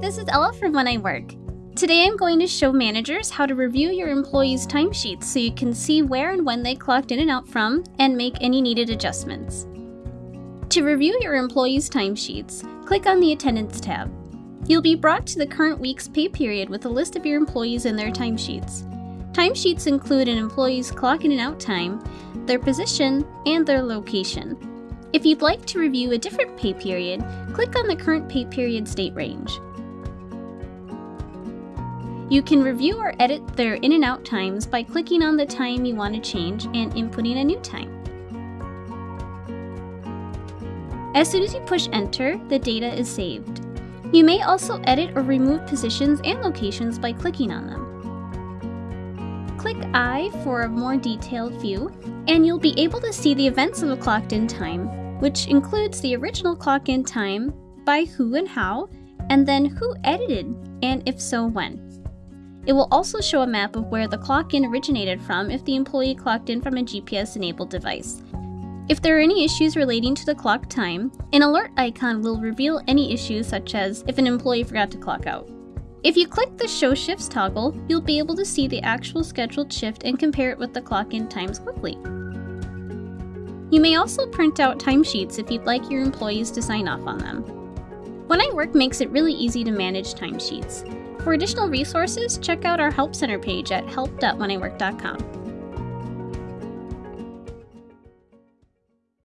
this is Ella from When I Work. Today I'm going to show managers how to review your employees' timesheets so you can see where and when they clocked in and out from and make any needed adjustments. To review your employees' timesheets, click on the Attendance tab. You'll be brought to the current week's pay period with a list of your employees and their timesheets. Timesheets include an employee's clock in and out time, their position, and their location. If you'd like to review a different pay period, click on the current pay period's date range. You can review or edit their in and out times by clicking on the time you want to change and inputting a new time. As soon as you push enter, the data is saved. You may also edit or remove positions and locations by clicking on them. Click I for a more detailed view, and you'll be able to see the events of a clocked in time, which includes the original clock in time, by who and how, and then who edited, and if so, when. It will also show a map of where the clock in originated from if the employee clocked in from a GPS enabled device. If there are any issues relating to the clock time, an alert icon will reveal any issues such as if an employee forgot to clock out. If you click the Show Shifts toggle, you'll be able to see the actual scheduled shift and compare it with the clock in times quickly. You may also print out timesheets if you'd like your employees to sign off on them. When I Work makes it really easy to manage timesheets. For additional resources, check out our Help Center page at help.wheniwork.com.